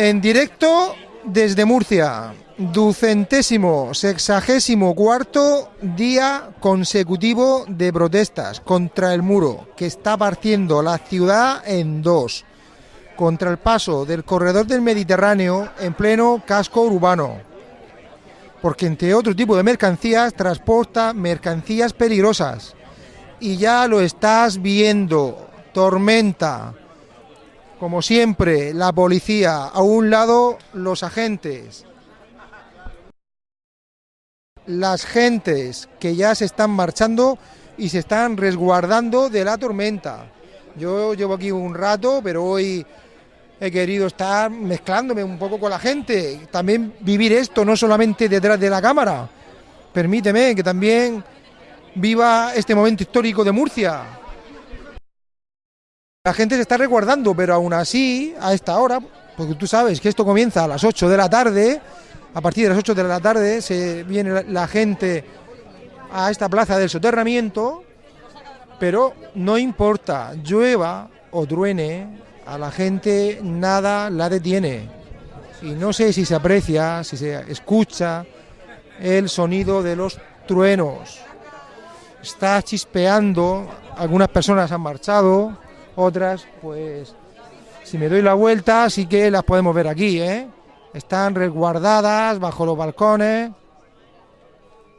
En directo desde Murcia, ducentésimo, sexagésimo cuarto día consecutivo de protestas contra el muro que está partiendo la ciudad en dos, contra el paso del corredor del Mediterráneo en pleno casco urbano, porque entre otro tipo de mercancías transporta mercancías peligrosas. Y ya lo estás viendo, tormenta, como siempre, la policía, a un lado los agentes, las gentes que ya se están marchando y se están resguardando de la tormenta. Yo llevo aquí un rato, pero hoy he querido estar mezclándome un poco con la gente, también vivir esto, no solamente detrás de la cámara. Permíteme que también viva este momento histórico de Murcia, la gente se está resguardando, pero aún así, a esta hora, porque tú sabes que esto comienza a las 8 de la tarde, a partir de las 8 de la tarde se viene la gente a esta plaza del soterramiento, pero no importa, llueva o truene, a la gente nada la detiene. Y no sé si se aprecia, si se escucha el sonido de los truenos. Está chispeando, algunas personas han marchado, otras, pues, si me doy la vuelta, sí que las podemos ver aquí, ¿eh? Están resguardadas bajo los balcones,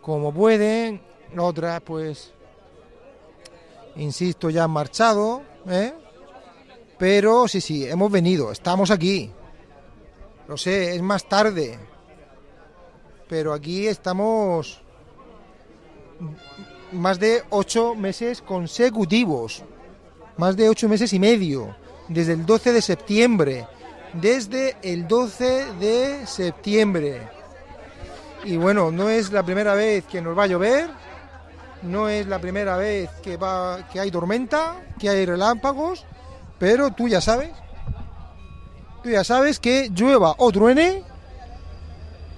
como pueden. Otras, pues, insisto, ya han marchado, ¿eh? Pero sí, sí, hemos venido, estamos aquí. Lo sé, es más tarde. Pero aquí estamos más de ocho meses consecutivos más de ocho meses y medio, desde el 12 de septiembre, desde el 12 de septiembre. Y bueno, no es la primera vez que nos va a llover, no es la primera vez que, va, que hay tormenta, que hay relámpagos, pero tú ya sabes, tú ya sabes que llueva o truene,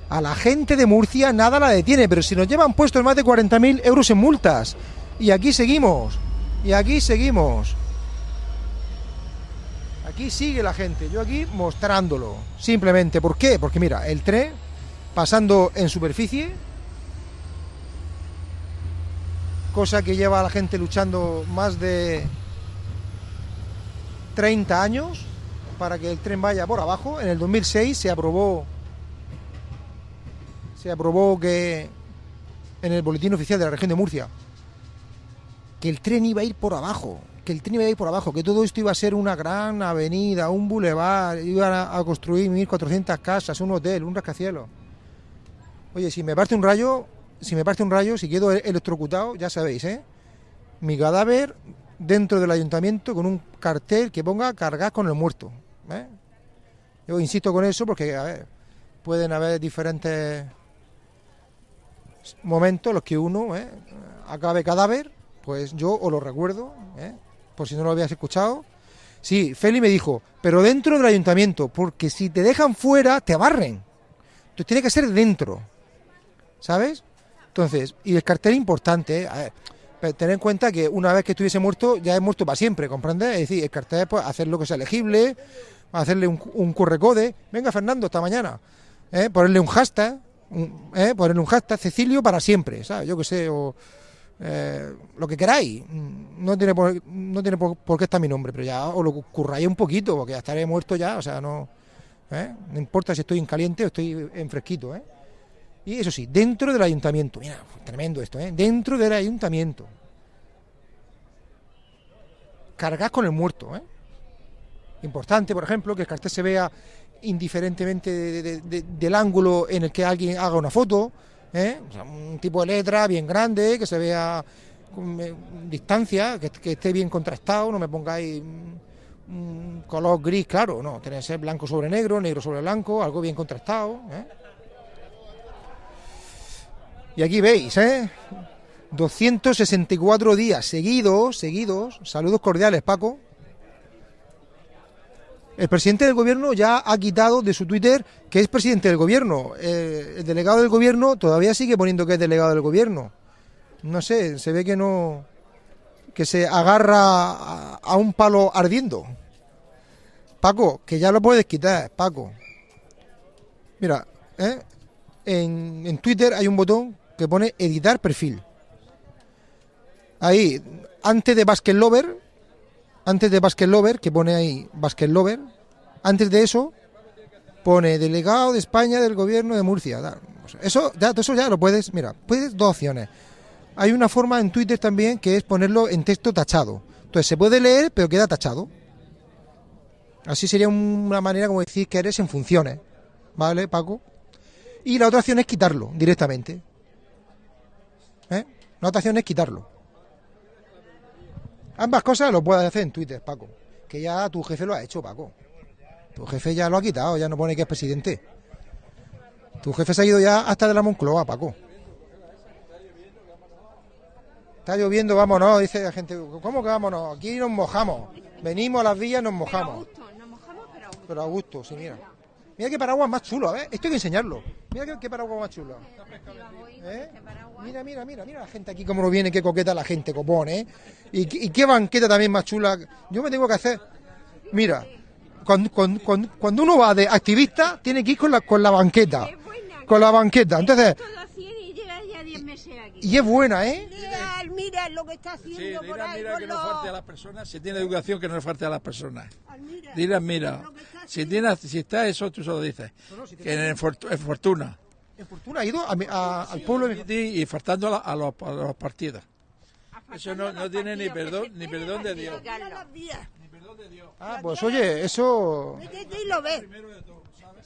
a la gente de Murcia nada la detiene, pero si nos llevan puestos más de 40.000 euros en multas, y aquí seguimos, y aquí seguimos. Aquí sigue la gente, yo aquí mostrándolo. Simplemente, ¿por qué? Porque mira, el tren pasando en superficie, cosa que lleva a la gente luchando más de 30 años para que el tren vaya por abajo. En el 2006 se aprobó se aprobó que en el boletín oficial de la región de Murcia que el tren iba a ir por abajo que el tren iba a ir por abajo, que todo esto iba a ser una gran avenida, un bulevar, iban a, construir 1.400 casas, un hotel, un rascacielos. Oye, si me parte un rayo, si me parte un rayo, si quedo electrocutado, ya sabéis, ¿eh? Mi cadáver dentro del ayuntamiento con un cartel que ponga cargar con el muerto. ¿eh? Yo insisto con eso porque, a ver, pueden haber diferentes momentos en los que uno ¿eh? acabe cadáver, pues yo os lo recuerdo, ¿eh? por si no lo habías escuchado. Sí, Feli me dijo, pero dentro del ayuntamiento, porque si te dejan fuera, te barren. Entonces tiene que ser dentro, ¿sabes? Entonces, y el cartel importante, ¿eh? tener en cuenta que una vez que estuviese muerto, ya es muerto para siempre, ¿comprendes? Es decir, el cartel pues hacer lo que sea elegible, hacerle un, un currecode, venga Fernando, esta mañana, ¿eh? ponerle un hashtag, ¿eh? ponerle un hashtag, Cecilio para siempre, ¿sabes? Yo que sé, o eh, lo que queráis. No tiene, por, no tiene por, qué estar mi nombre, pero ya os lo curráis un poquito, porque ya estaré muerto ya, o sea, no, ¿eh? no importa si estoy en caliente o estoy en fresquito. ¿eh? Y eso sí, dentro del ayuntamiento, mira, tremendo esto, ¿eh? dentro del ayuntamiento. Cargad con el muerto. ¿eh? Importante, por ejemplo, que el cartel se vea indiferentemente del ángulo en el que alguien haga una foto, ¿eh? un tipo de letra bien grande, que se vea con eh, distancia, que, esté bien contrastado, no me pongáis un color gris claro, no, tiene que ser blanco sobre negro, negro sobre blanco, algo bien contrastado. ¿eh? Y aquí veis, ¿eh? 264 días seguidos, seguidos, saludos cordiales Paco, el presidente del gobierno ya ha quitado de su Twitter que es presidente del gobierno. Eh, el delegado del gobierno todavía sigue poniendo que es delegado del gobierno. No sé, se ve que no. que se agarra a, un palo ardiendo. Paco, que ya lo puedes quitar, Paco. Mira, ¿eh? en, en Twitter hay un botón que pone editar perfil. Ahí, antes de Basket Lover, antes de Basket Lover, que pone ahí Basket Lover, antes de eso pone delegado de España del gobierno de Murcia. Eso ya, eso ya lo puedes, mira, puedes dos opciones. Hay una forma en Twitter también que es ponerlo en texto tachado. Entonces se puede leer, pero queda tachado. Así sería una manera como decir que eres en funciones. ¿Vale, Paco? Y la otra opción es quitarlo directamente. ¿Eh? La otra opción es quitarlo. Ambas cosas lo puedes hacer en Twitter, Paco. Que ya tu jefe lo ha hecho, Paco. Tu jefe ya lo ha quitado, ya no pone que es presidente. Tu jefe se ha ido ya hasta de la Moncloa, Paco. Está lloviendo, vámonos, dice la gente. ¿Cómo que vámonos? Aquí nos mojamos. Venimos a las villas, nos mojamos. nos mojamos, pero a gusto. Pero a gusto, sí, mira. Mira qué paraguas más chulo, a ver. Esto hay que enseñarlo. Mira qué, qué paraguas más chulo. ¿Eh? Mira, mira, mira, mira la gente aquí cómo lo viene, qué coqueta la gente, copón, ¿eh? Y, qué- y qué banqueta también más chula. Yo me tengo que hacer. Mira, cuando, cuando, cuando- cuando uno va de activista, tiene que ir con la, con la banqueta. Es buena. Con la banqueta. Entonces, Todo a 100 y llega ya 10 meses aquí. y es buena, ¿eh? Mira, mira lo que está Sí, haciendo por ahí mira con que no falte a las personas. Si tiene educación, que no le falte a las personas. Dirán, mira, que está si, tiene, si está eso, tú solo dices. Que en Fortuna. En Fortuna ha ido a mi- a- al pueblo de Y, faltando a, la- a los, a los partidos. Eso no, no tiene ni perdón, ni perdón de Dios. Mira las vías. Ah, pues oye, eso. Métete y lo ves.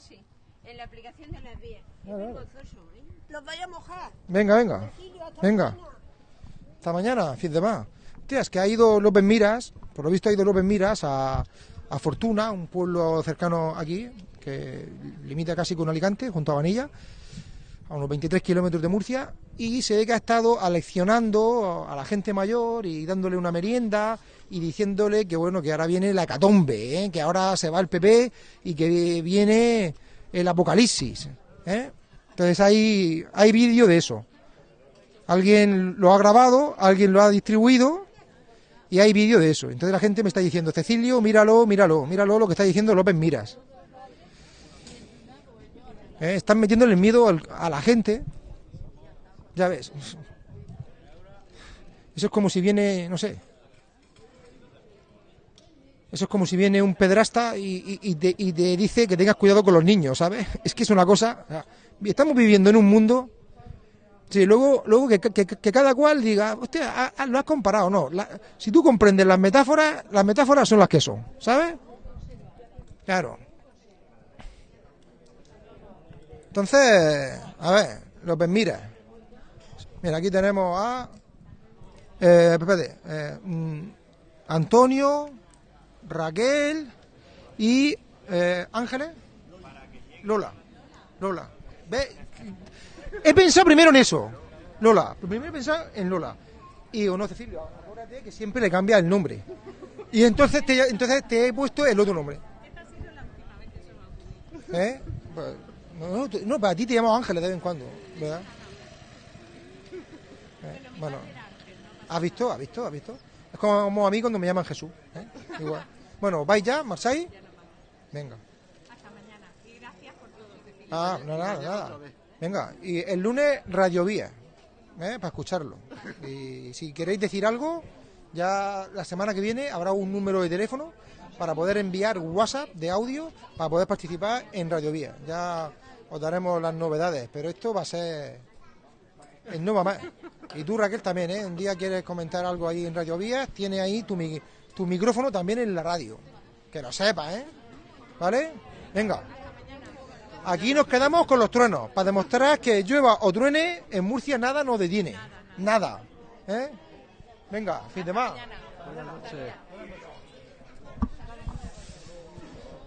Sí, en la aplicación de las vías. Es vergonzoso, ¿eh? Los vaya a mojar. Venga, venga. Venga. Hasta mañana, fin de más. Hostia, es que ha ido López Miras, por lo visto ha ido López Miras a, a Fortuna, un pueblo cercano aquí, que limita casi con Alicante, junto a Vanilla, a unos 23 kilómetros de Murcia, y se ve que ha estado aleccionando a la gente mayor y dándole una merienda y diciéndole que bueno, que ahora viene la hecatombe, ¿eh? que ahora se va el PP y que viene el apocalipsis. ¿eh? Entonces hay, hay vídeo de eso. Alguien lo ha grabado, alguien lo ha distribuido y hay vídeo de eso. Entonces la gente me está diciendo, Cecilio, míralo, míralo, míralo lo que está diciendo López Miras. Eh, Están metiéndole el miedo al- a la gente. Ya ves. Eso es como si viene, no sé. Eso es como si viene un pedrasta y, y- te, y te dice que tengas cuidado con los niños, ¿sabes? Es que es una cosa. estamos viviendo en un mundo Sí, luego, luego que, cada cual diga, hostia, lo has comparado, no. La- si tú comprendes las metáforas, las metáforas son las que son, ¿sabes? Claro. Entonces, a ver, López Mira. Mira, aquí tenemos a. Eh, espérate, eh, mm, Antonio, Raquel y. eh, Ángeles. Lola. Lola. ¿Ve? He pensado primero en eso, Lola. Primero he pensado en Lola. Y digo, no, Cecilio, acuérdate que siempre le cambia el nombre. Y entonces te, entonces te he puesto el otro nombre. ¿Eh? Pues, no, no, para ti te llamo Ángeles de vez en cuando, ¿verdad? Eh, bueno, ¿has visto? ¿Has visto? ¿Has visto? Es como a mí cuando me llaman Jesús. ¿eh? Igual. Bueno, ¿vais ya, Marseille? Venga. Hasta mañana. Y gracias por todo. Ah, no, nada, nada. Venga, y el lunes Radio Vía, ¿eh? para escucharlo. Y si queréis decir algo, ya la semana que viene habrá un número de teléfono para poder enviar WhatsApp de audio para poder participar en Radio Vía. Ya os daremos las novedades, pero esto va a ser el va más. Y tú, Raquel, también, ¿eh? Un día quieres comentar algo ahí en Radio Vía, tiene ahí tu, mi- tu micrófono también en la radio. Que lo sepas, ¿eh? ¿Vale? Venga. Aquí nos quedamos con los truenos, para demostrar que llueva o truene, en Murcia nada nos detiene. Nada. ¿Eh? Venga, fin de más.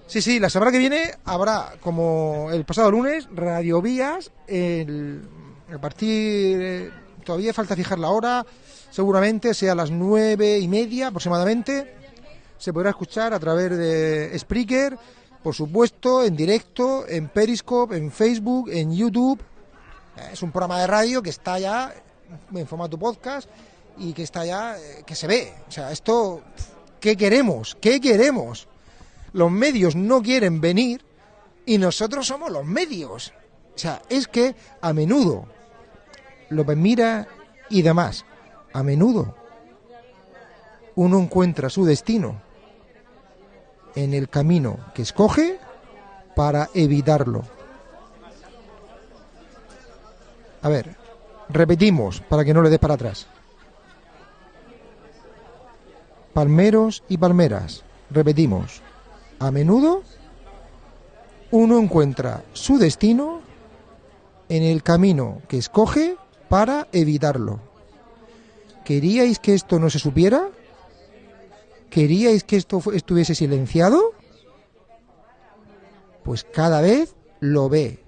Sí, sí, la semana que viene habrá, como el pasado lunes, radiovías. El, a partir. todavía falta fijar la hora, seguramente sea a las nueve y media aproximadamente. Se podrá escuchar a través de Spreaker, por supuesto, en directo, en Periscope, en Facebook, en YouTube. Es un programa de radio que está ya en formato podcast y que está ya, eh, que se ve. O sea, esto, ¿qué queremos? ¿Qué queremos? Los medios no quieren venir y nosotros somos los medios. O sea, es que a menudo López Mira y demás, a menudo uno encuentra su destino en el camino que escoge para evitarlo. A ver, repetimos para que no le des para atrás. Palmeros y palmeras, repetimos. A menudo uno encuentra su destino en el camino que escoge para evitarlo. ¿Queríais que esto no se supiera? ¿Queríais que esto estuviese silenciado? Pues cada vez lo ve,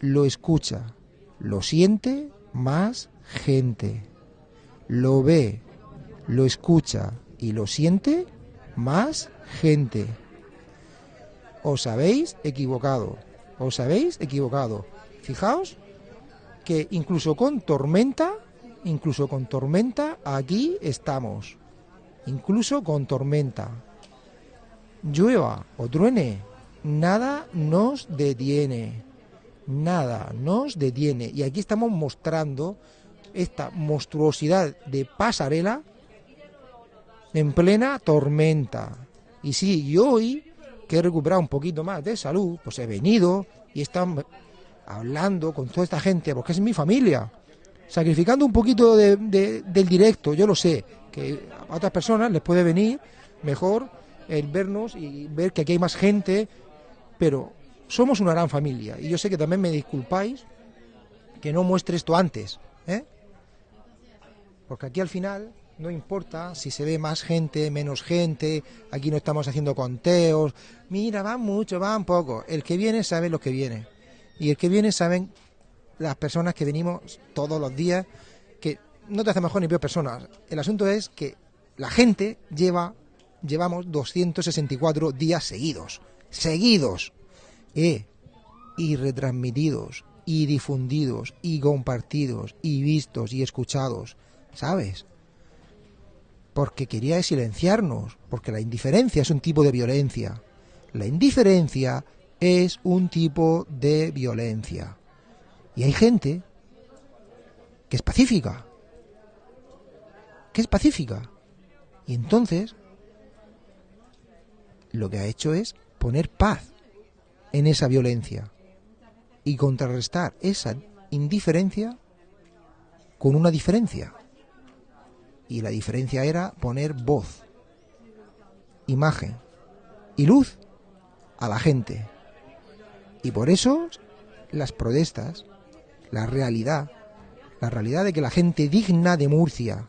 lo escucha, lo siente más gente. Lo ve, lo escucha y lo siente más gente. Os habéis equivocado, os habéis equivocado. Fijaos que incluso con tormenta, incluso con tormenta, aquí estamos. Incluso con tormenta. Llueva o truene, nada nos detiene. Nada nos detiene. Y aquí estamos mostrando esta monstruosidad de pasarela en plena tormenta. Y sí, y hoy, que he recuperado un poquito más de salud, pues he venido y están hablando con toda esta gente, porque es mi familia, sacrificando un poquito de- del directo, yo lo sé, que a otras personas les puede venir mejor el vernos y ver que aquí hay más gente, pero somos una gran familia y yo sé que también me disculpáis que no muestre esto antes, ¿eh? Porque aquí al final no importa si se ve más gente, menos gente, aquí no estamos haciendo conteos, mira, van mucho, van poco, el que viene sabe lo que viene. Y el que viene saben las personas que venimos todos los días, que no te hace mejor ni peor persona. El asunto es que la gente lleva, llevamos 264 días seguidos, seguidos, eh, y retransmitidos, y difundidos, y compartidos, y vistos, y escuchados, ¿sabes? Porque quería silenciarnos, porque la indiferencia es un tipo de violencia. La indiferencia es un tipo de violencia. Y hay gente que es pacífica. Que es pacífica. Y entonces lo que ha hecho es poner paz en esa violencia y contrarrestar esa indiferencia con una diferencia. Y la diferencia era poner voz, imagen y luz a la gente. Y por eso las protestas, la realidad, la realidad de que la gente digna de Murcia,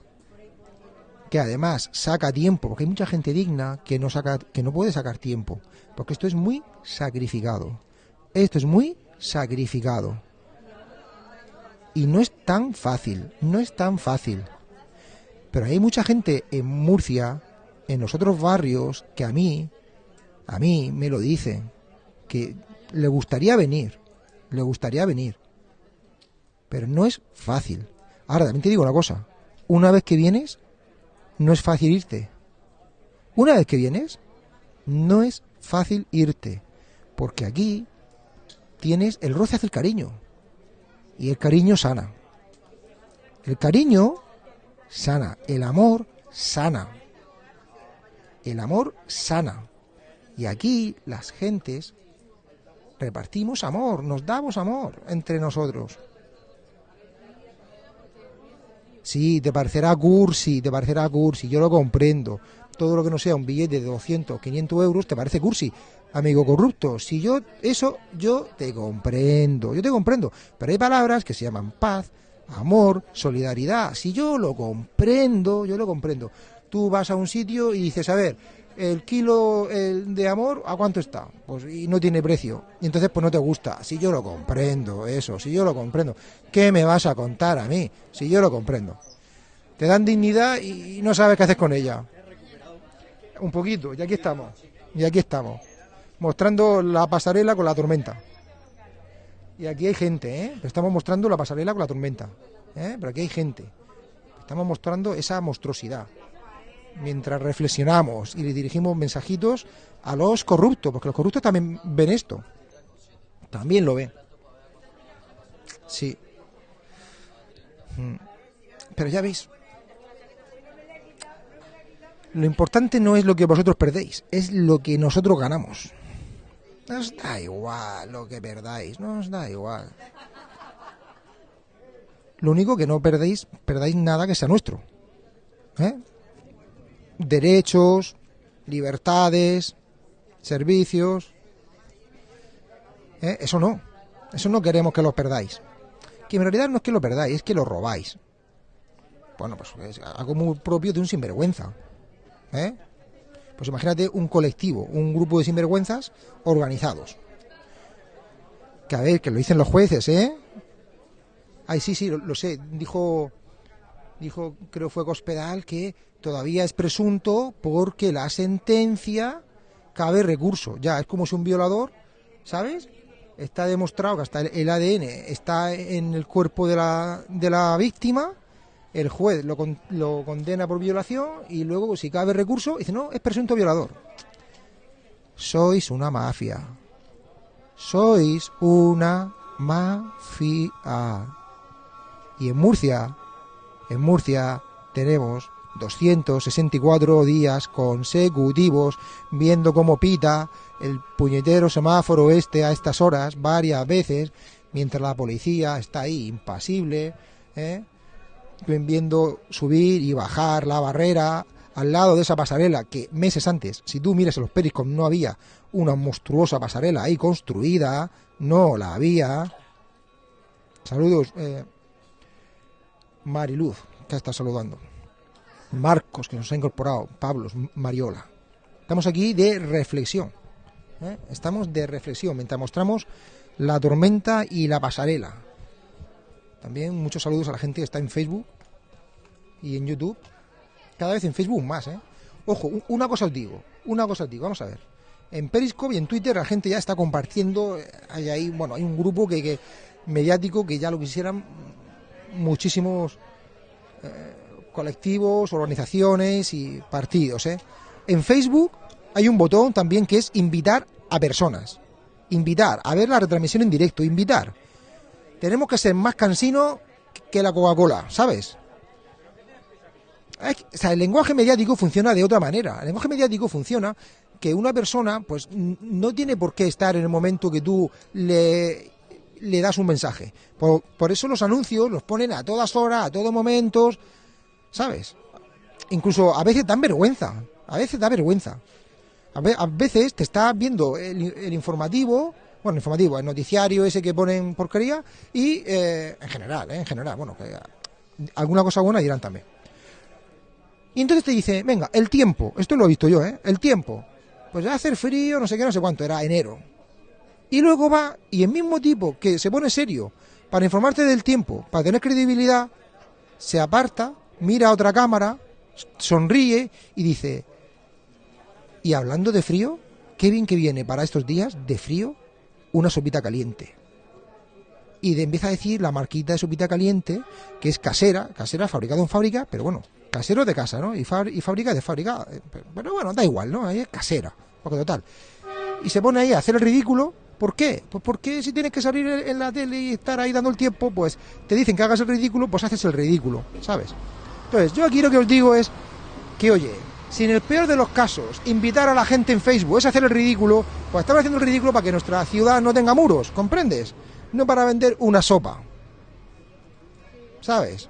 que además saca tiempo, porque hay mucha gente digna que no saca, que no puede sacar tiempo, porque esto es muy sacrificado. Esto es muy sacrificado. Y no es tan fácil, no es tan fácil. Pero hay mucha gente en Murcia, en los otros barrios, que a mí, a mí me lo dicen, que le gustaría venir, le gustaría venir. Pero no es fácil. Ahora, también te digo una cosa, una vez que vienes, no es fácil irte. Una vez que vienes, no es fácil irte. Porque aquí tienes el roce hacia el cariño. Y el cariño sana. El cariño sana. El amor sana. El amor sana. Y aquí las gentes repartimos amor, nos damos amor entre nosotros. Sí, te parecerá cursi, te parecerá cursi, yo lo comprendo. Todo lo que no sea un billete de 200, 500 euros te parece cursi, amigo corrupto. Si yo, eso, yo te comprendo, yo te comprendo. Pero hay palabras que se llaman paz, amor, solidaridad. Si yo lo comprendo, yo lo comprendo. Tú vas a un sitio y dices, a ver, el kilo de amor, ¿a cuánto está? Pues y no tiene precio. Y entonces pues no te gusta. Si yo lo comprendo, eso, si yo lo comprendo. ¿Qué me vas a contar a mí? Si yo lo comprendo. Te dan dignidad y no sabes qué haces con ella. Un poquito, y aquí estamos. Y aquí estamos. Mostrando la pasarela con la tormenta. Y aquí hay gente, ¿eh? Estamos mostrando la pasarela con la tormenta. ¿eh? Pero aquí hay gente. Estamos mostrando esa monstruosidad mientras reflexionamos y le dirigimos mensajitos a los corruptos, porque los corruptos también ven esto. También lo ven. Sí. Mm. Pero ya veis. Lo importante no es lo que vosotros perdéis, es lo que nosotros ganamos. Nos da igual lo que perdáis, no os da igual. Lo único que no perdéis, perdáis nada que sea nuestro. ¿Eh? Derechos, libertades, servicios. ¿Eh? Eso no. Eso no queremos que lo perdáis. Que en realidad no es que lo perdáis, es que lo robáis. Bueno, pues es algo muy propio de un sinvergüenza. ¿Eh? Pues imagínate un colectivo, un grupo de sinvergüenzas organizados. Que a ver, que lo dicen los jueces, ¿eh? Ay, sí, sí, lo, sé. Dijo, dijo, creo fue Cospedal, que todavía es presunto porque la sentencia cabe recurso. Ya, es como si un violador, ¿sabes? Está demostrado que hasta el, el ADN está en el cuerpo de la, de la víctima, el juez lo, con- lo condena por violación y luego, si cabe recurso, dice, no, es presunto violador. Sois una mafia. Sois una mafia. Y en Murcia, en Murcia tenemos 264 días consecutivos viendo cómo pita el puñetero semáforo este a estas horas varias veces, mientras la policía está ahí impasible, ¿eh? Viendo subir y bajar la barrera al lado de esa pasarela que meses antes, si tú miras en los Periscom, no había una monstruosa pasarela ahí construida, no la había. Saludos, eh, Mariluz, que está saludando. Marcos, que nos ha incorporado. Pablos, Mariola. Estamos aquí de reflexión. ¿eh? Estamos de reflexión mientras mostramos la tormenta y la pasarela. También muchos saludos a la gente que está en Facebook y en YouTube. Cada vez en Facebook más, ¿eh? Ojo, una cosa os digo, una cosa os digo, vamos a ver. En Periscope y en Twitter la gente ya está compartiendo, eh, hay ahí, bueno, hay un grupo que, que mediático que ya lo quisieran muchísimos eh, colectivos, organizaciones y partidos, ¿eh? En Facebook hay un botón también que es invitar a personas. Invitar, a ver la retransmisión en directo, invitar. Tenemos que ser más cansinos que la Coca-Cola, ¿sabes? O sea, el lenguaje mediático funciona de otra manera. El lenguaje mediático funciona que una persona, pues, no tiene por qué estar en el momento que tú le, le das un mensaje. Por, por eso los anuncios los ponen a todas horas, a todos momentos, ¿sabes? Incluso a veces dan vergüenza. A veces da vergüenza. A, ve- a veces te está viendo el, el informativo, bueno, informativo, el noticiario ese que ponen porquería, y eh, en general, ¿eh? en general, bueno, que alguna cosa buena dirán también. Y entonces te dice, venga, el tiempo, esto lo he visto yo, ¿eh? El tiempo. Pues va a hacer frío, no sé qué, no sé cuánto, era enero. Y luego va, y el mismo tipo que se pone serio para informarte del tiempo, para tener credibilidad, se aparta, mira a otra cámara, sonríe y dice, y hablando de frío, qué bien que viene para estos días de frío una sopita caliente. Y de, empieza a decir la marquita de sopita caliente, que es casera, casera fabricado en fábrica, pero bueno, casero de casa, ¿no? Y, y fábrica de fábrica, eh, pero, bueno, da igual, ¿no? Ahí es casera, porque total. Y se pone ahí a hacer el ridículo, ¿por qué? Pues porque si tienes que salir en la tele y estar ahí dando el tiempo, pues te dicen que hagas el ridículo, pues haces el ridículo, ¿sabes? Entonces, yo aquí lo que os digo es que, oye, si en el peor de los casos invitar a la gente en Facebook es hacer el ridículo, pues estamos haciendo el ridículo para que nuestra ciudad no tenga muros, ¿comprendes? No para vender una sopa. ¿Sabes?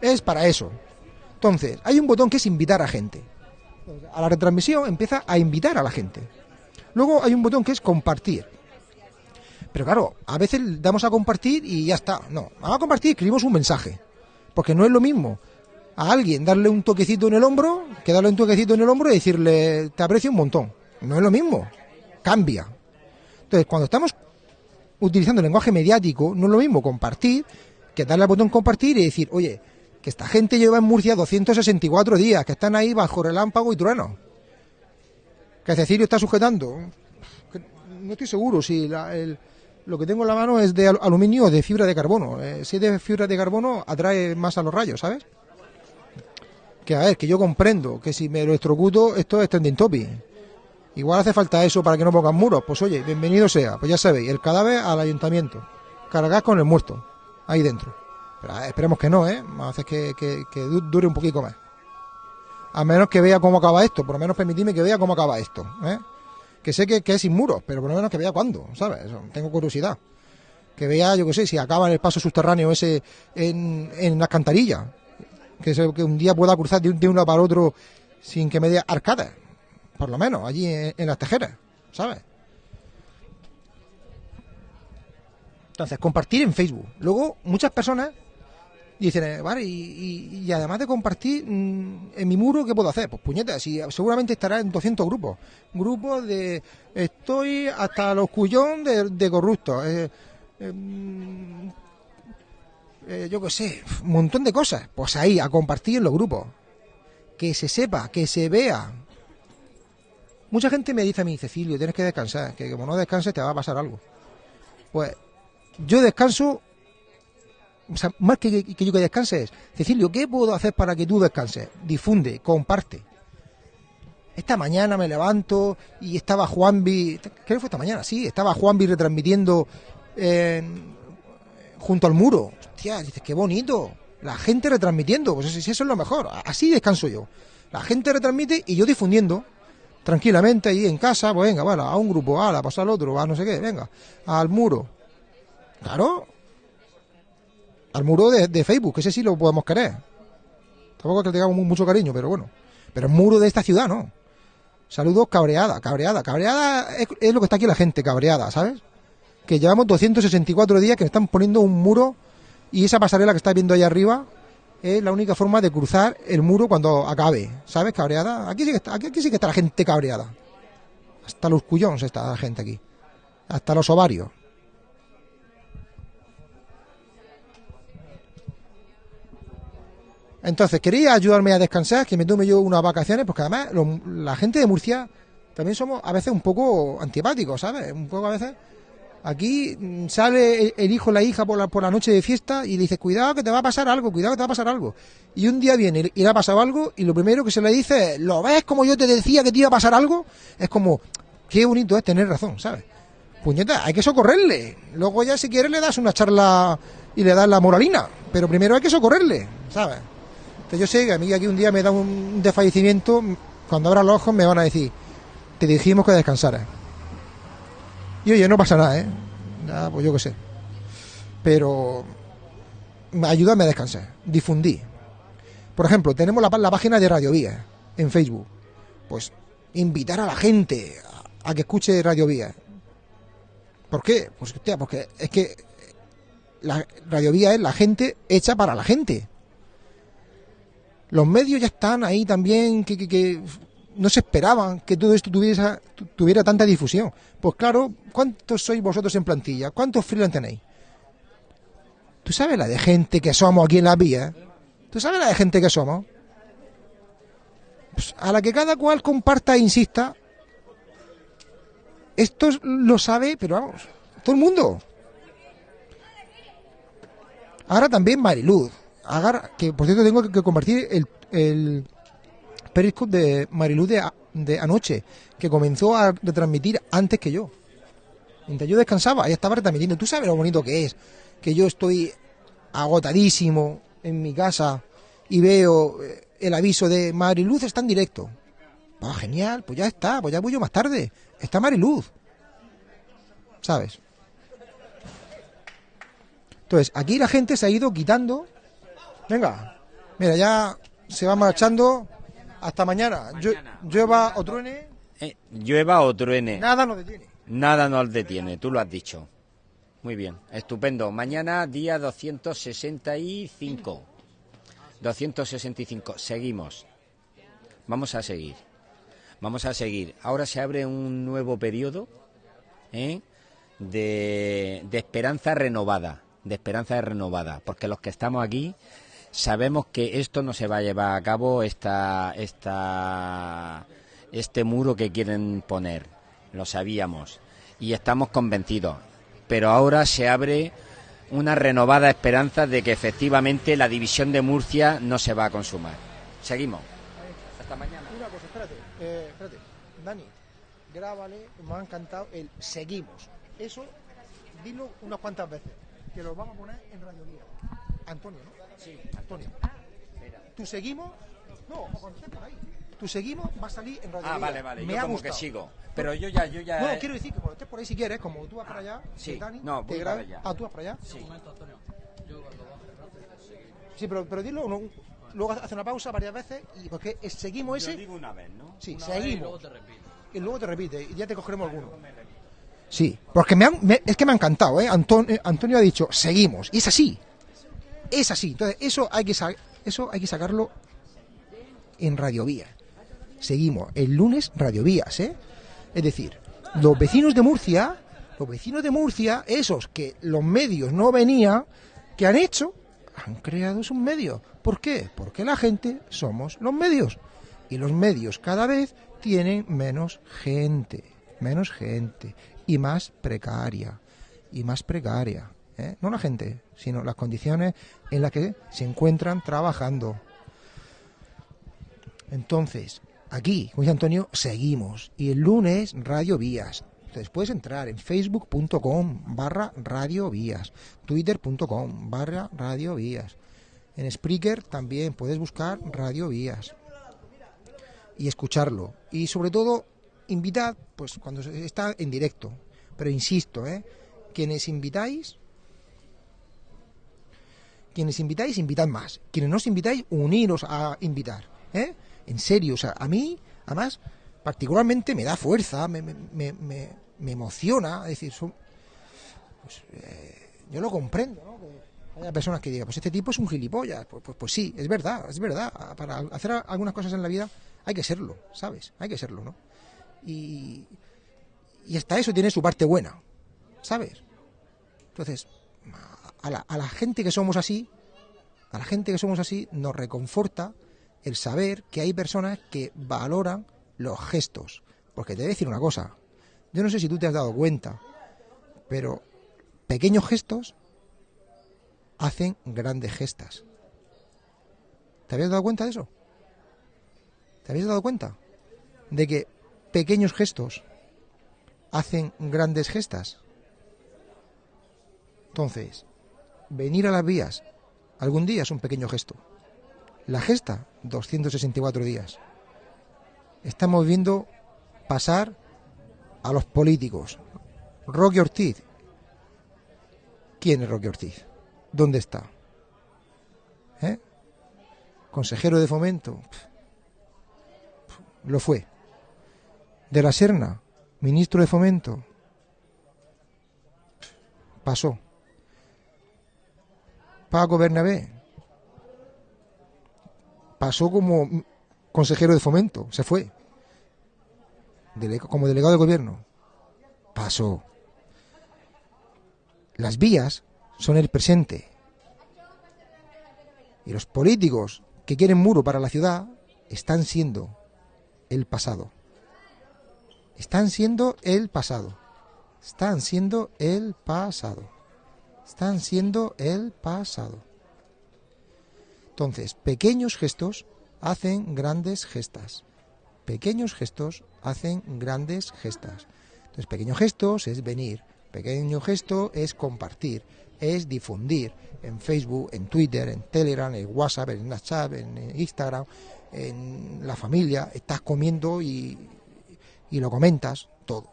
Es para eso. Entonces, hay un botón que es invitar a gente. A la retransmisión empieza a invitar a la gente. Luego hay un botón que es compartir. Pero claro, a veces damos a compartir y ya está. No, vamos a compartir y escribimos un mensaje. Porque no es lo mismo a alguien darle un toquecito en el hombro que darle un toquecito en el hombro y decirle te aprecio un montón. No es lo mismo. Cambia. Entonces, cuando estamos utilizando el lenguaje mediático, no es lo mismo compartir que darle al botón compartir y decir, oye, que esta gente lleva en Murcia 264 días, que están ahí bajo relámpago y trueno. Que Cecilio está sujetando. No estoy seguro si la- lo que tengo en la mano es de al- aluminio o de fibra de carbono. Eh, si es de fibra de carbono, atrae más a los rayos, ¿sabes? Que a ver, que yo comprendo que si me electrocuto, esto es trending topic. Igual hace falta eso para que no pongan muros. Pues oye, bienvenido sea. Pues ya sabéis, el cadáver al ayuntamiento. Cargar con el muerto. Ahí dentro. Pero esperemos que no, ¿eh? Hacer que, que- que du- dure un poquito más. A menos que vea cómo acaba esto. Por lo menos permitidme que vea cómo acaba esto. ¿eh? Que sé que, que es sin muros, pero por lo menos que vea cuándo, ¿sabes? Tengo curiosidad. Que vea, yo qué sé, si acaba en el paso subterráneo ese en, en la alcantarilla. Que, se- que un día pueda cruzar de de uno para otro sin que me dé arcadas. Por lo menos, allí en, las tejeras, ¿sabes? Entonces, compartir en Facebook. Luego, muchas personas dicen, eh, vale, y, además de compartir mm, en mi muro, ¿qué puedo hacer? Pues puñetas, si seguramente estará en 200 grupos. Grupos de estoy hasta los cuyón de, de corruptos. eh, eh, eh, yo qué sé, un montón de cosas. Pues ahí, a compartir en los grupos. Que se sepa, que se vea. Mucha gente me dice a mí, Cecilio, tienes que descansar, que como no descanses te va a pasar algo. Pues yo descanso, o sea, más que, que yo que descanse es, Cecilio, ¿qué puedo hacer para que tú descanses? Difunde, comparte. Esta mañana me levanto y estaba Juanvi, creo que fue esta mañana, sí, estaba Juanvi retransmitiendo en- junto al muro. Hostia, dices, qué bonito. La gente retransmitiendo, pues eso, eso es lo mejor. Así descanso yo. La gente retransmite y yo difundiendo tranquilamente ahí en casa, pues venga, vale, a un grupo, a la pasar al otro, a no sé qué, venga, al muro. Claro. Al muro de, Facebook, que ese sí lo podemos querer. Tampoco es que le tengamos mu- mucho cariño, pero bueno. Pero el muro de esta ciudad, no. Saludos cabreada, cabreada. Cabreada es lo que está aquí la gente, cabreada, ¿sabes? Que llevamos 264 días que están poniendo un muro y esa pasarela que estás viendo ahí arriba es la única forma de cruzar el muro cuando acabe, ¿sabes? Cabreada. Aquí sí que está, aquí, sí que está la gente cabreada. Hasta los cuyons está la gente aquí. Hasta los ovarios. Entonces, quería ayudarme a descansar, que me tome yo unas vacaciones, porque además lo- la gente de Murcia también somos a veces un poco antipáticos, ¿sabes? Un poco a veces. Aquí mm, sale el, hijo la hija por la, por la noche de fiesta y le dice, cuidado que te va a pasar algo, cuidado que te va a pasar algo. Y un día viene y le ha pasado algo y lo primero que se le dice es, ¿lo ves como yo te decía que te iba a pasar algo? Es como, qué bonito es tener razón, ¿sabes? Puñeta, hay que socorrerle. Luego ya si quieres le das una charla y le das la moralina. Pero primero hay que socorrerle, ¿sabes? Entonces yo sé que a mí aquí un día me da un desfallecimiento, cuando abra los ojos me van a decir, te dijimos que descansaras. Y oye, no pasa nada, ¿eh? Nada, pues yo qué sé. Pero ayúdame a descansar, difundí. Por ejemplo, tenemos la, la página de Radio Vía en Facebook. Pues invitar a la gente a, a que escuche Radio Vía. ¿Por qué? Pues hostia, porque es que la Radio Vía es la gente hecha para la gente. Los medios ya están ahí también que, que- que no se esperaban que todo esto tuviera, tu- tuviera tanta difusión. Pues claro, ¿cuántos sois vosotros en plantilla? ¿Cuántos freelance tenéis? ¿Tú sabes la de gente que somos aquí en la vía? ¿Tú sabes la de gente que somos? Pues a la que cada cual comparta e insista, esto es- lo sabe, pero vamos, todo el mundo. Ahora también Mariluz. Que por cierto tengo que compartir el, el Periscope de Mariluz de, de anoche, que comenzó a retransmitir antes que yo. Mientras yo descansaba, ella estaba retransmitiendo. Tú sabes lo bonito que es, que yo estoy agotadísimo en mi casa y veo eh, el aviso de Mariluz está en directo. Ah, genial, pues ya está, pues ya voy yo más tarde. Está Mariluz. ¿Sabes? Entonces, aquí la gente se ha ido quitando. Venga, mira, ya se va marchando. Hasta mañana. Llue- Llueva o truene, Eh, llueva o truene, nada nos detiene. nada nos detiene, tú lo has dicho. Muy bien, estupendo. Mañana día 265. 265, seguimos. Vamos a seguir. Vamos a seguir. Ahora se abre un nuevo periodo ¿eh? de, de esperanza renovada. De esperanza renovada. Porque los que estamos aquí sabemos que esto no se va a llevar a cabo, esta, esta, este muro que quieren poner. Lo sabíamos. Y estamos convencidos. Pero ahora se abre una renovada esperanza de que efectivamente la división de Murcia no se va a consumar. Seguimos. Hasta mañana. Mira, pues espérate, eh, espérate. Dani, grábale, me ha encantado el seguimos. Eso, dilo unas cuantas veces, que lo vamos a poner en Radio Lía. Antonio, ¿no? Sí. Antonio. Tú seguimos, no, por ahí. Tú seguimos, va a salir en Radio Ah, vale, vale. Me yo ha como gustado. que sigo. Pero yo ya, yo ya. No, quiero decir que cuando estés por ahí si quieres, como tú vas para allá, sí. Dani No, te allá. Ah, tú vas para allá. Sí. Sí, pero, pero dilo, uno- luego hace una pausa varias veces y porque es- seguimos Yo ese. digo una vez, ¿no? Sí, seguimos. Y luego te repite. y ya te cogeremos alguno. Sí, porque me han- me- es que me ha encantado, ¿eh? Anton- eh, Antonio ha dicho, seguimos. Y es así. Es así. Entonces, eso hay que, eso hay que sacarlo en Radiovía. Seguimos. El lunes Radiovías, ¿eh? Es decir, los vecinos de Murcia, los vecinos de Murcia, esos que los medios no venían, que han hecho? Han creado sus medios. ¿Por qué? Porque la gente somos los medios. Y los medios cada vez tienen menos gente, menos gente y más precaria, y más precaria. ¿Eh? No la gente, sino las condiciones en las que se encuentran trabajando. Entonces, aquí, dice Antonio, seguimos. Y el lunes, Radio Vías. Entonces puedes entrar en facebook.com barra Radio Vías, twitter.com barra Radio Vías. En Spreaker también puedes buscar Radio Vías y escucharlo. Y sobre todo, invitad, pues cuando está en directo. Pero insisto, ¿eh? Quienes invitáis, quienes invitáis, invitad más. Quienes no os invitáis, uniros a invitar. ¿eh? En serio, o sea, a mí, además, particularmente me da fuerza, me, me, me, me- emociona. Es decir, son, pues, eh, yo lo comprendo, ¿no? Que personas que digan, pues este tipo es un gilipollas. Pues, pues, pues sí, es verdad, es verdad. Para hacer algunas cosas en la vida hay que serlo, ¿sabes? Hay que serlo, ¿no? Y, y hasta eso tiene su parte buena, ¿sabes? Entonces, a la, gente que somos así, a la gente que somos así, nos reconforta el saber que hay personas que valoran los gestos. Porque te voy a decir una cosa, yo no sé si tú te has dado cuenta, pero pequeños gestos hacen grandes gestas. ¿Te habías dado cuenta de eso? ¿Te habías dado cuenta de que pequeños gestos hacen grandes gestas? Entonces, venir a las vías algún día es un pequeño gesto. La gesta, 264 días. Estamos viendo pasar a los políticos. Roque Ortiz. ¿Quién es Roque Ortiz? ¿Dónde está? ¿Eh? Consejero de fomento. Lo fue. De la Serna, ministro de fomento. Pasó. Paco Bernabé. Pasó como consejero de fomento, se fue. Como delegado de gobierno. Pasó. Las vías son el presente. Y los políticos que quieren muro para la ciudad están siendo el pasado. Están siendo el pasado. Están siendo el pasado. Están siendo el pasado. Entonces, pequeños gestos hacen grandes gestas. Pequeños gestos hacen grandes gestas. Entonces, pequeños gestos es venir. Pequeño gesto es compartir, es difundir en Facebook, en Twitter, en Telegram, en WhatsApp, en Snapchat, en Instagram, en la familia. Estás comiendo y, y lo comentas todo.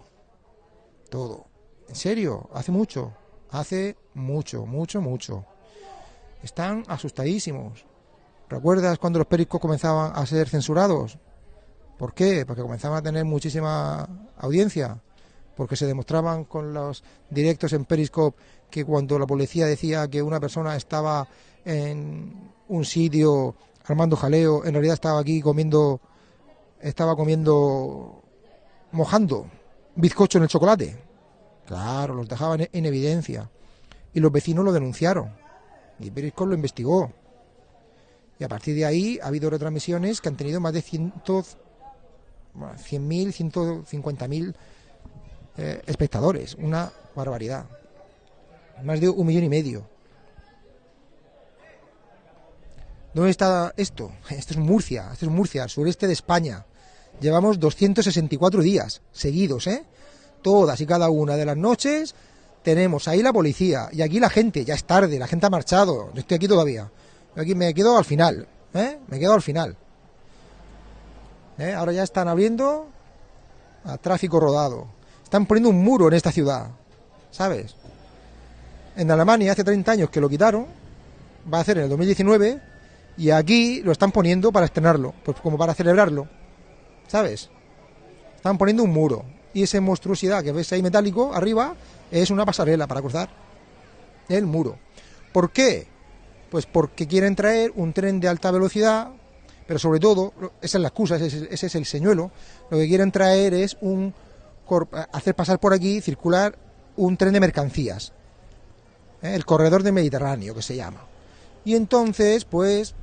Todo. En serio, hace mucho. Hace mucho, mucho, mucho. Están asustadísimos. ¿Recuerdas cuando los pericos comenzaban a ser censurados? ¿Por qué? Porque comenzaban a tener muchísima audiencia. Porque se demostraban con los directos en Periscope que cuando la policía decía que una persona estaba en un sitio armando jaleo, en realidad estaba aquí comiendo, estaba comiendo, mojando bizcocho en el chocolate. Claro, los dejaban en evidencia. Y los vecinos lo denunciaron. Y Periscope lo investigó. Y a partir de ahí ha habido retransmisiones que han tenido más de 100, bueno, 100.000, 150.000 eh, espectadores. Una barbaridad. Más de un millón y medio. ¿Dónde está esto? Esto es Murcia, esto es Murcia, sureste de España. Llevamos 264 días seguidos, ¿eh? Todas y cada una de las noches tenemos ahí la policía y aquí la gente, ya es tarde, la gente ha marchado, yo estoy aquí todavía. Yo aquí me quedo al final, ¿eh? Me quedo al final. ¿Eh? Ahora ya están abriendo a tráfico rodado. Están poniendo un muro en esta ciudad, ¿sabes? En Alemania hace 30 años que lo quitaron, va a hacer en el 2019, y aquí lo están poniendo para estrenarlo, pues como para celebrarlo, ¿sabes? Están poniendo un muro, y esa monstruosidad que ves ahí metálico arriba es una pasarela para cruzar el muro. ¿Por qué? Pues porque quieren traer un tren de alta velocidad, pero sobre todo, esa es la excusa, ese, es- ese es el señuelo, lo que quieren traer es un hacer pasar por aquí, circular un tren de mercancías, ¿eh? el corredor del Mediterráneo que se llama. Y entonces, pues,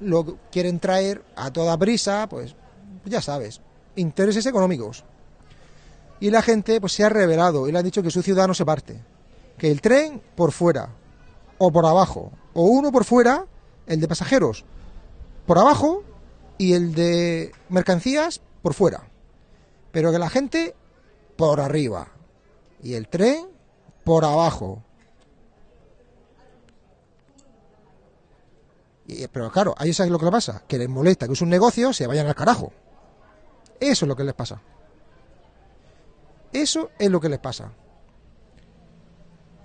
lo quieren traer a toda prisa, pues, ya sabes, intereses económicos. Y la gente, pues, se ha revelado y le han dicho que su ciudad no se parte. Que el tren por fuera, o por abajo, o uno por fuera, el de pasajeros, por abajo, y el de mercancías por fuera. Pero que la gente por arriba. Y el tren por abajo. Y, pero claro, ahí sabes lo que le pasa, que les molesta que es un negocio, se vayan al carajo. Eso es lo que les pasa. Eso es lo que les pasa.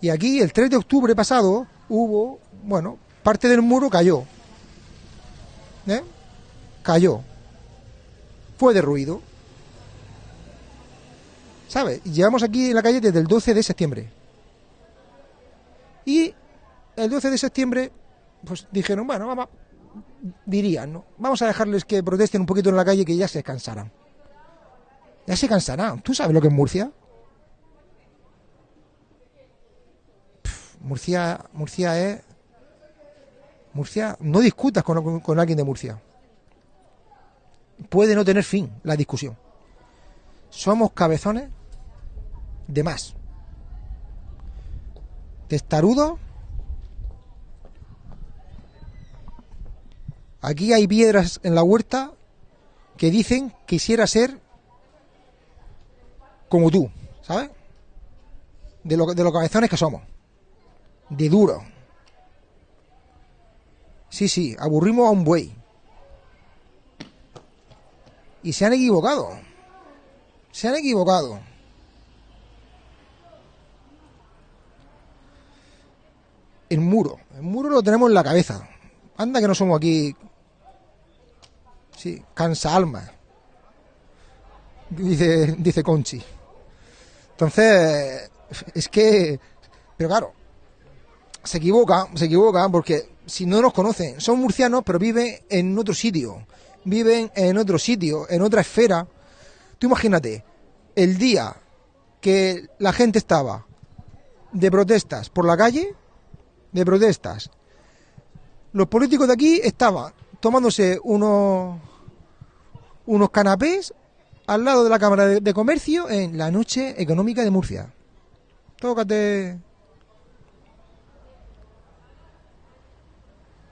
Y aquí el 3 de octubre pasado hubo, bueno, parte del muro cayó. ¿Eh? Cayó. Fue derruido. ¿Sabes? Llevamos aquí en la calle desde el 12 de septiembre. Y el 12 de septiembre, pues dijeron, bueno, vamos, dirían, ¿no? Vamos a dejarles que protesten un poquito en la calle que ya se cansarán. Ya se cansarán. ¿Tú sabes lo que es Murcia? Murcia, Murcia es... Murcia, no discutas con, alguien de Murcia. Puede no tener fin la discusión. Somos cabezones de más. Testarudos. Aquí hay piedras en la huerta que dicen quisiera ser como tú, ¿sabes? De lo, de los cabezones que somos. De duro. Sí, sí, aburrimos a un buey. Y se han equivocado. Se han equivocado. El muro. El muro lo tenemos en la cabeza. Anda que no somos aquí. Sí, cansa alma. Dice, dice Conchi. Entonces, es que. Pero claro, se equivoca, se equivoca porque si no nos conocen, son murcianos, pero viven en otro sitio. Viven en otro sitio, en otra esfera. Tú imagínate, el día que la gente estaba de protestas por la calle, de protestas, los políticos de aquí estaban tomándose unos, unos canapés al lado de la Cámara de, Comercio en la noche económica de Murcia. Tócate.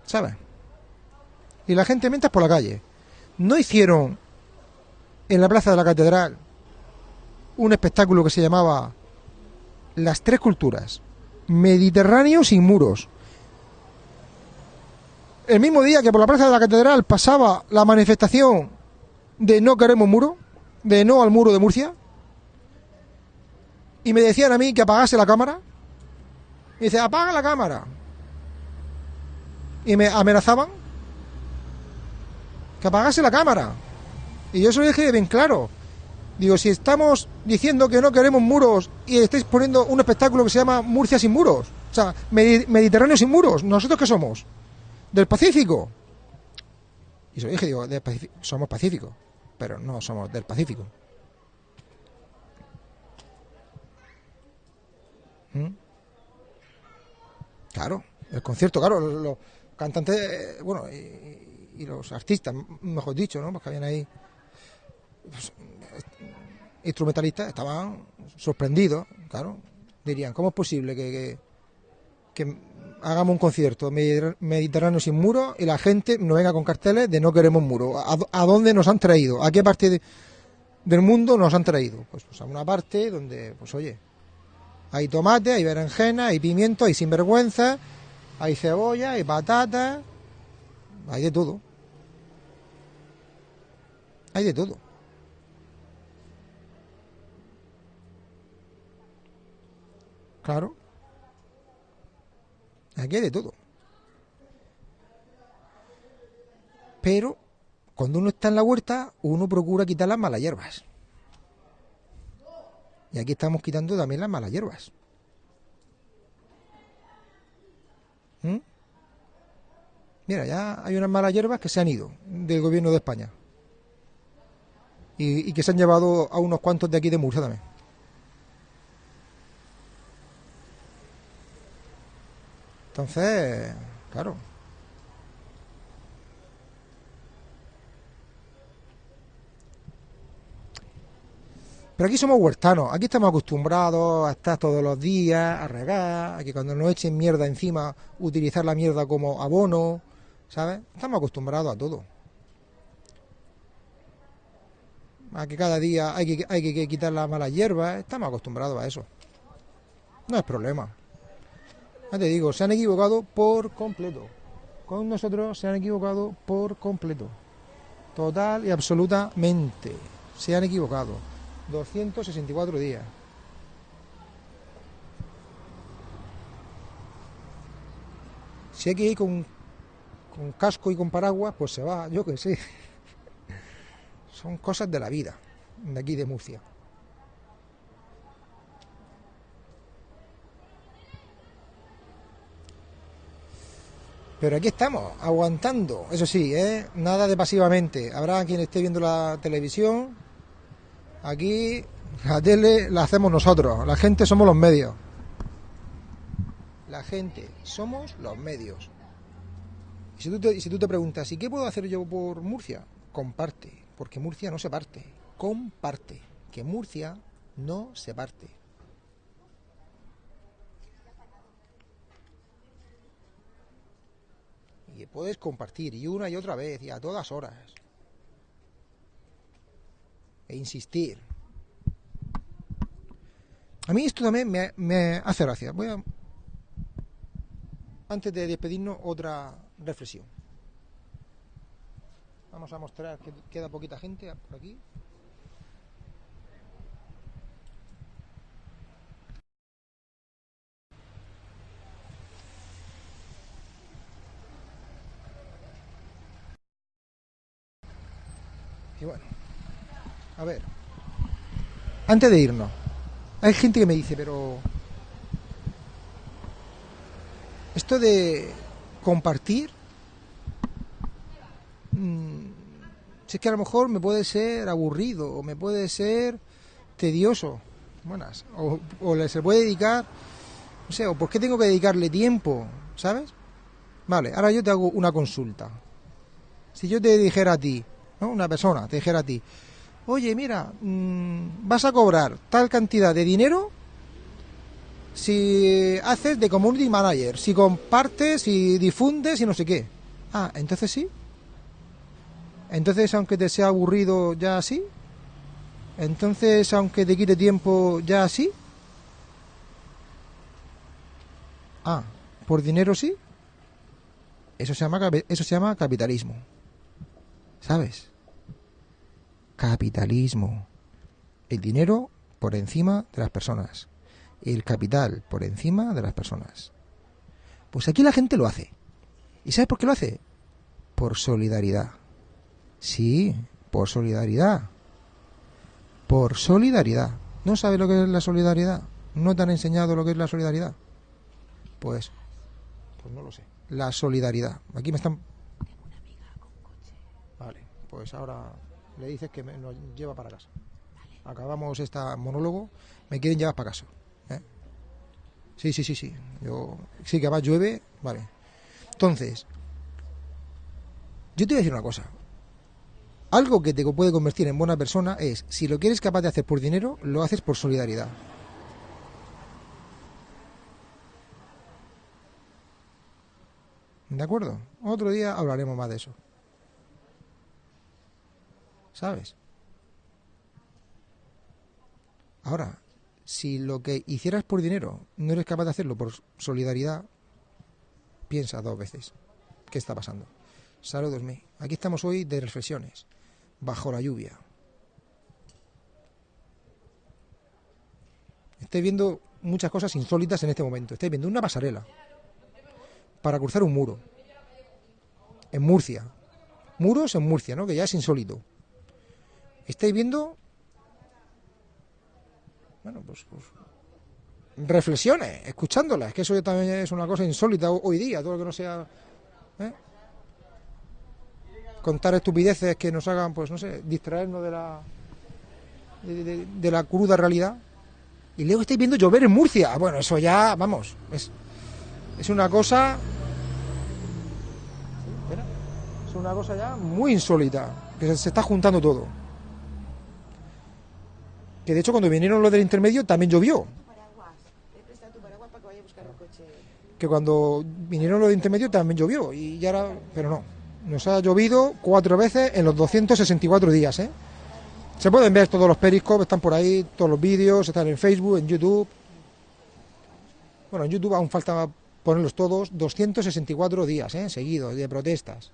¿Sabes? Y la gente mientras por la calle. No hicieron en la plaza de la catedral un espectáculo que se llamaba Las tres culturas. Mediterráneo sin muros. El mismo día que por la plaza de la catedral pasaba la manifestación de no queremos muro, de no al muro de Murcia, y me decían a mí que apagase la cámara, y dice, apaga la cámara. Y me amenazaban que apagase la cámara. Y yo se lo dije bien claro. Digo, si estamos diciendo que no queremos muros y estáis poniendo un espectáculo que se llama Murcia sin muros, o sea, Medi- Mediterráneo sin muros, ¿nosotros qué somos? ¿Del Pacífico? Y se lo dije, digo, somos Pacífico, pero no somos del Pacífico. ¿Mm? Claro, el concierto, claro, los, cantantes, eh, bueno, y, los artistas, mejor dicho, ¿no? Porque habían ahí pues, instrumentalistas, estaban sorprendidos, claro. Dirían, ¿cómo es posible que, que hagamos un concierto Mediter- mediterráneo sin muro y la gente nos venga con carteles de no queremos muro. ¿A, dónde nos han traído? ¿A qué parte de- del mundo nos han traído? Pues, pues a una parte donde, pues oye, hay tomate, hay berenjena, hay pimiento, hay sinvergüenza, hay cebolla, hay patata, hay de todo. Hay de todo. Claro. Aquí hay de todo. Pero cuando uno está en la huerta, uno procura quitar las malas hierbas. Y aquí estamos quitando también las malas hierbas. ¿Mm? Mira, ya hay unas malas hierbas que se han ido del gobierno de España. Y, y que se han llevado a unos cuantos de aquí de Murcia también. Entonces, claro. Pero aquí somos huertanos, aquí estamos acostumbrados a estar todos los días, a regar, a que cuando nos echen mierda encima, utilizar la mierda como abono, ¿sabes? Estamos acostumbrados a todo. A que cada día hay que, hay que quitar las malas hierbas, estamos acostumbrados a eso. No es problema. Ya te digo, se han equivocado por completo. Con nosotros se han equivocado por completo. Total y absolutamente. Se han equivocado. 264 días. Si hay que ir con, con casco y con paraguas, pues se va, yo que sé. Son cosas de la vida, de aquí de Murcia. Pero aquí estamos, aguantando. Eso sí, ¿eh? nada de pasivamente. Habrá quien esté viendo la televisión. Aquí la tele la hacemos nosotros. La gente somos los medios. La gente somos los medios. Y si tú te, si tú te preguntas, ¿y qué puedo hacer yo por Murcia? Comparte, porque Murcia no se parte. Comparte, que Murcia no se parte. Puedes compartir y una y otra vez y a todas horas. E insistir. A mí esto también me, me hace gracia. Voy a, antes de despedirnos, otra reflexión. Vamos a mostrar que queda poquita gente por aquí. Y bueno, a ver, antes de irnos, hay gente que me dice, pero esto de compartir, mm, si es que a lo mejor me puede ser aburrido o me puede ser tedioso, buenas, o, o se puede dedicar, no sé, o por qué tengo que dedicarle tiempo, ¿sabes? Vale, ahora yo te hago una consulta. Si yo te dijera a ti, Una persona te dijera a ti, oye, mira, mm, vas a cobrar tal cantidad de dinero si haces de community manager, si compartes, si difundes y no sé qué. Ah, entonces sí. Entonces, aunque te sea aburrido, ya sí. Entonces, aunque te quite tiempo, ya sí. Ah, por dinero sí. Eso se llama eso se llama capitalismo. ¿Sabes? Capitalismo. El dinero por encima de las personas. El capital por encima de las personas. Pues aquí la gente lo hace. ¿Y sabes por qué lo hace? Por solidaridad. Sí, por solidaridad. Por solidaridad. ¿No sabes lo que es la solidaridad? ¿No te han enseñado lo que es la solidaridad? Pues, pues no lo sé. La solidaridad. Aquí me están... Pues ahora le dices que me, nos lleva para casa. Acabamos este monólogo, me quieren llevar para casa. ¿eh? Sí, sí, sí, sí. Yo, sí, que además llueve, vale. Entonces, yo te voy a decir una cosa. Algo que te puede convertir en buena persona es, si lo quieres capaz de hacer por dinero, lo haces por solidaridad. ¿De acuerdo? Otro día hablaremos más de eso. ¿Sabes? Ahora, si lo que hicieras por dinero no eres capaz de hacerlo por solidaridad, piensa dos veces. ¿Qué está pasando? Saludos, mí. Aquí estamos hoy de reflexiones, bajo la lluvia. Estoy viendo muchas cosas insólitas en este momento. Estoy viendo una pasarela para cruzar un muro en Murcia. Muros en Murcia, ¿no? Que ya es insólito. Estáis viendo bueno, pues, pues, reflexiones, escuchándolas, que eso también es una cosa insólita hoy día, todo lo que no sea ¿eh? contar estupideces que nos hagan, pues no sé, distraernos de la de, la cruda realidad. Y luego estáis viendo llover en Murcia. Bueno, eso ya, vamos, es, es una cosa es una cosa ya muy insólita, que se está juntando todo. Que de hecho cuando vinieron los del intermedio también llovió. Que cuando vinieron los del intermedio también llovió. Y ya era, pero no. Nos ha llovido cuatro veces en los 264 días, ¿eh? Se pueden ver todos los periscopes, están por ahí, todos los vídeos, están en Facebook, en YouTube. Bueno, en YouTube aún falta ponerlos todos, 264 días, ¿eh? Seguidos, de protestas.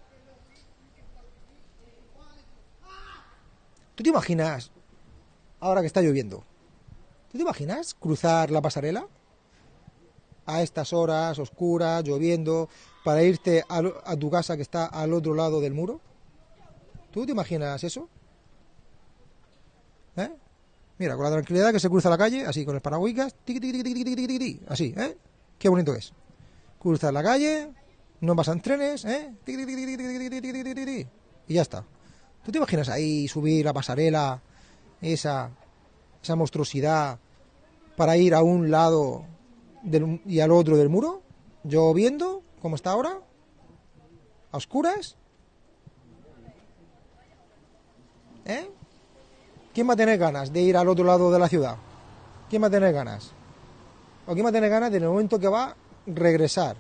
¿Tú te imaginas ahora que está lloviendo. ¿Tú te imaginas cruzar la pasarela? A estas horas, oscuras, lloviendo, para irte a, tu casa que está al otro lado del muro. ¿Tú te imaginas eso? ¿Eh? Mira, con la tranquilidad que se cruza la calle, así, con el paraguas, así, ¿eh? Qué bonito es. Cruzar la calle, no pasan trenes, ¿eh? Y ya está. ¿Tú te imaginas ahí subir la pasarela esa, esa monstruosidad para ir a un lado y al otro del muro, yo viendo cómo está ahora, a oscuras. ¿Eh? ¿Quién va a tener ganas de ir al otro lado de la ciudad? ¿Quién va a tener ganas? ¿O quién va a tener ganas de en el momento que va regresar?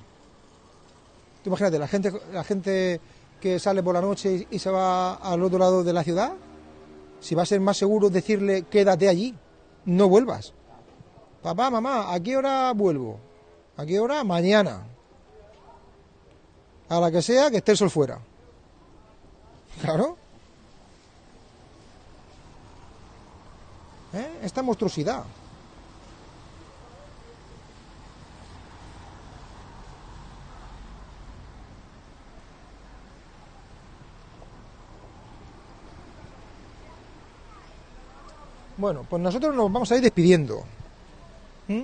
Tú imagínate, la gente, la gente que sale por la noche y se va al otro lado de la ciudad, si va a ser más seguro decirle quédate allí, no vuelvas. Papá, mamá, ¿a qué hora vuelvo? ¿A qué hora? Mañana. A la que sea, que esté el sol fuera. Claro. ¿Eh? Esta monstruosidad. Bueno, pues nosotros nos vamos a ir despidiendo. ¿Mm?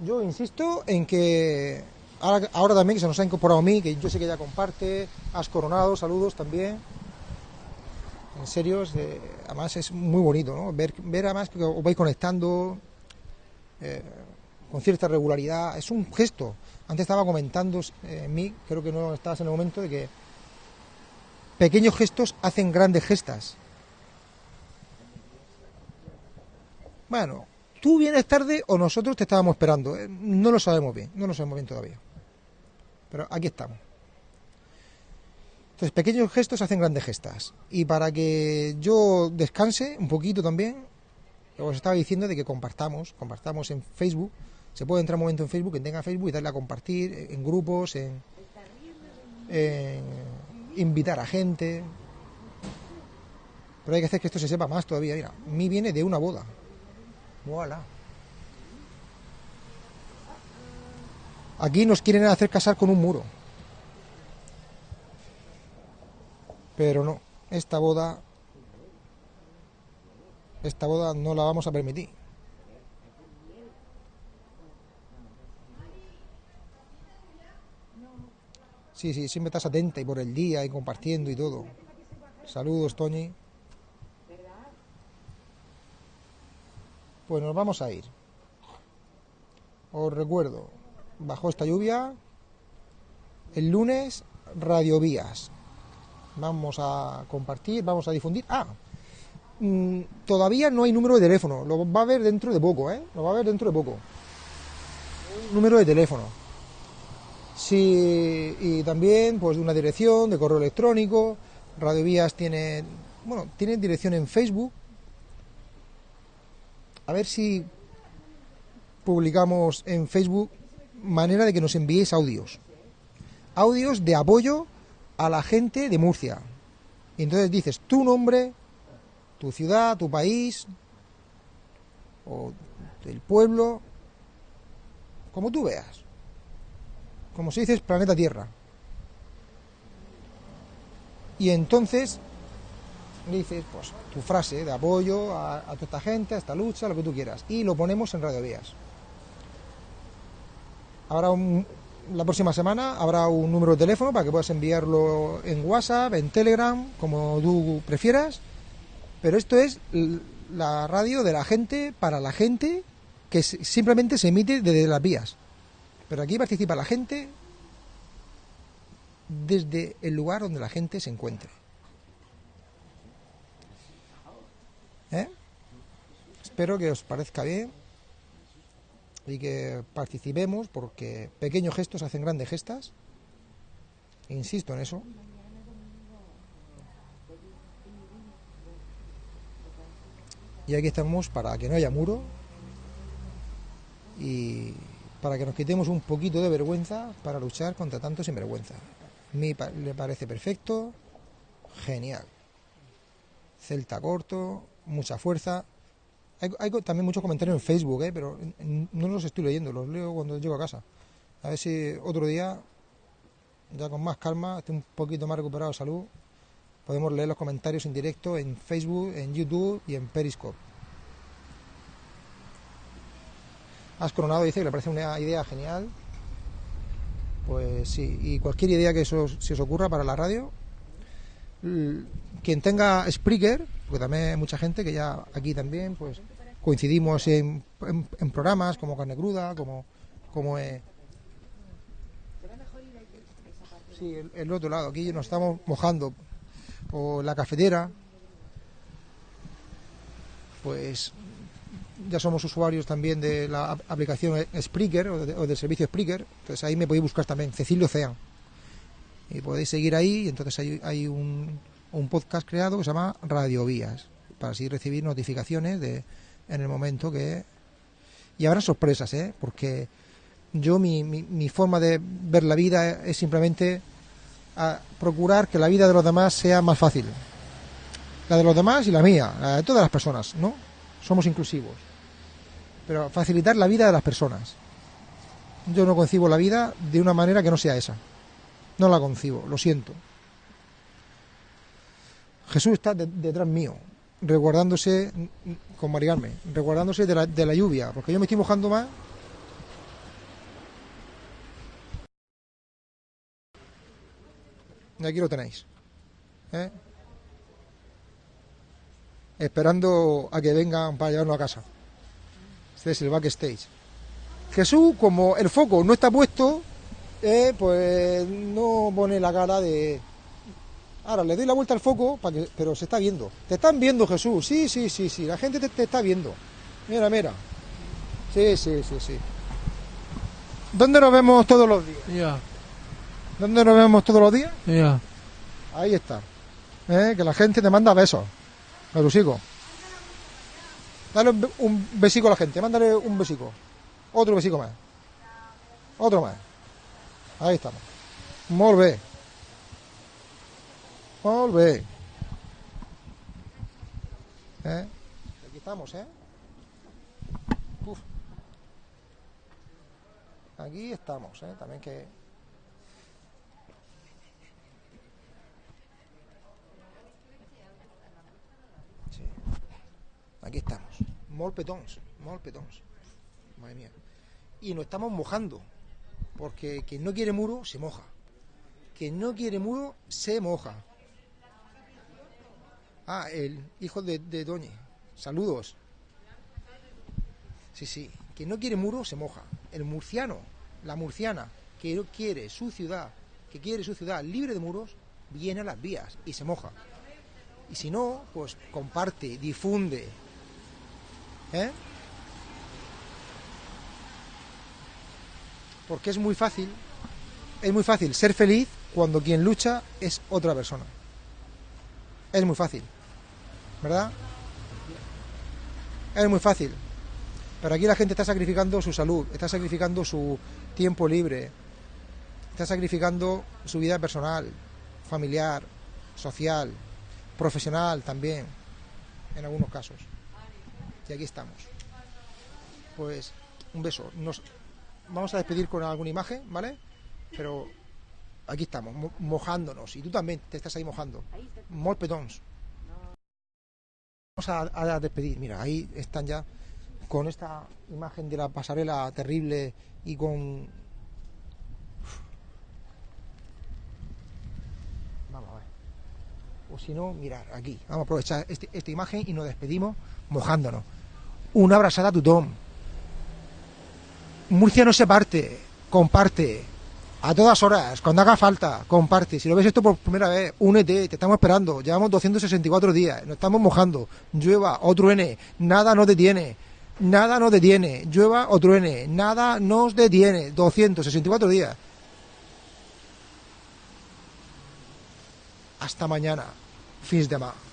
Yo insisto en que ahora, también que se nos ha incorporado a mí, que yo sé que ya comparte, has coronado, saludos también. En serio, además es muy bonito, ¿no? Ver, ver además que os vais conectando eh, con cierta regularidad. Es un gesto. Antes estaba comentando en eh, mí, creo que no estabas en el momento, de que pequeños gestos hacen grandes gestas. Bueno, tú vienes tarde o nosotros te estábamos esperando. Eh, no lo sabemos bien, no lo sabemos bien todavía. Pero aquí estamos. Entonces, pequeños gestos hacen grandes gestas. Y para que yo descanse un poquito también, os estaba diciendo de que compartamos, compartamos en Facebook. Se puede entrar un momento en Facebook, quien tenga Facebook, y darle a compartir en grupos, en, en invitar a gente. Pero hay que hacer que esto se sepa más todavía. Mira, mí viene de una boda. Voilà. Aquí nos quieren hacer casar con un muro. Pero no, esta boda esta boda no la vamos a permitir. Sí, sí, siempre estás atenta y por el día y compartiendo y todo. Saludos, Toñi. Pues nos vamos a ir. Os recuerdo, bajo esta lluvia, el lunes radiovías. Vamos a compartir, vamos a difundir. Ah, mm, todavía no hay número de teléfono, lo va a ver dentro de poco, ¿eh? Lo va a ver dentro de poco. Número de teléfono. Sí, y también pues de una dirección de correo electrónico. Radio Vías tiene, bueno, tiene dirección en Facebook. A ver si publicamos en Facebook manera de que nos enviéis audios. Audios de apoyo a la gente de Murcia. Y entonces dices tu nombre, tu ciudad, tu país, o el pueblo, como tú veas. Como se dice, planeta Tierra. Y entonces dices, pues, tu frase de apoyo a, toda esta gente, a esta lucha, lo que tú quieras. Y lo ponemos en Radio Vías. Habrá la próxima semana habrá un número de teléfono para que puedas enviarlo en WhatsApp, en Telegram, como tú prefieras. Pero esto es la radio de la gente para la gente que simplemente se emite desde las vías. Pero aquí participa la gente desde el lugar donde la gente se encuentre. ¿Eh? Espero que os parezca bien y que participemos porque pequeños gestos hacen grandes gestas. Insisto en eso. Y aquí estamos para que no haya muro y para que nos quitemos un poquito de vergüenza para luchar contra tanto sinvergüenza. A mí le parece perfecto, genial. Celta corto, mucha fuerza. Hay, hay también muchos comentarios en Facebook, ¿eh? pero no los estoy leyendo, los leo cuando llego a casa. A ver si otro día, ya con más calma, estoy un poquito más recuperado de salud, podemos leer los comentarios en directo en Facebook, en YouTube y en Periscope. Has Coronado dice que le parece una idea genial. Pues sí, y cualquier idea que se os ocurra para la radio, quien tenga Spreaker, porque también hay mucha gente que ya aquí también pues coincidimos en, programas como Carne Cruda, como, como eh, sí, el, otro lado, aquí nos estamos mojando, o la cafetera, pues ya somos usuarios también de la ap- aplicación Spreaker o, de- o del servicio Spreaker, entonces ahí me podéis buscar también, Cecilio Cean. Y podéis seguir ahí, y entonces hay, hay un, podcast creado que se llama Radio Vías, para así recibir notificaciones de en el momento que... Y habrá sorpresas, ¿eh? Porque yo mi, mi, mi forma de ver la vida es simplemente a procurar que la vida de los demás sea más fácil. La de los demás y la mía, la de todas las personas, ¿no? Somos inclusivos. Pero facilitar la vida de las personas. Yo no concibo la vida de una manera que no sea esa. No la concibo, lo siento. Jesús está de- detrás mío, resguardándose con Marigarme, resguardándose de la, de la lluvia, porque yo me estoy mojando más. Y aquí lo tenéis. ¿eh? Esperando a que vengan para llevarnos a casa. Este es el backstage. Jesús, como el foco no está puesto, eh, pues no pone la cara de... Ahora le doy la vuelta al foco, para que... pero se está viendo. Te están viendo, Jesús. Sí, sí, sí, sí. La gente te, te está viendo. Mira, mira. Sí, sí, sí, sí. ¿Dónde nos vemos todos los días? Ya, ¿Dónde nos vemos todos los días? ya. Ahí está. Eh, Que la gente te manda besos. Merusico. Dale un, be- un besico a la gente. Mándale un besico. Otro besico más. Otro más. Ahí estamos. Molt bé. Eh? Aquí estamos, ¿eh? Uf. Aquí estamos, ¿eh? También que... Aquí estamos. Molt petons, petons. Madre mía. Y nos estamos mojando. Porque quien no quiere muro, se moja. Quien no quiere muro, se moja. Ah, el hijo de, de Doñe. Saludos. Sí, sí. Quien no quiere muro, se moja. El murciano, la murciana, que quiere su ciudad, que quiere su ciudad libre de muros, viene a las vías y se moja. Y si no, pues comparte, difunde. ¿Eh? Porque es muy fácil es muy fácil ser feliz cuando quien lucha es otra persona. Es muy fácil. ¿Verdad? Es muy fácil. Pero aquí la gente está sacrificando su salud, está sacrificando su tiempo libre, está sacrificando su vida personal, familiar, social, profesional también, en algunos casos. Y aquí estamos. Pues un beso. Vamos a despedir con alguna imagen, ¿vale? Pero aquí estamos, mo- mojándonos. Y tú también te estás ahí mojando. Molt petons. Vamos a, a despedir. Mira, ahí están ya con esta imagen de la pasarela terrible y con... Vamos a ver. O si no, mirar aquí. Vamos a aprovechar este- esta imagen y nos despedimos mojándonos. Una abrazada a tothom. Murcia no se parte, comparte. A todas horas, cuando haga falta, comparte. Si lo ves esto por primera vez, únete, te estamos esperando. Llevamos 264 días, nos estamos mojando. Llueva o truene, nada nos detiene. Nada nos detiene. Llueva o truene, nada nos detiene. 264 días. Hasta mañana. Fins demà.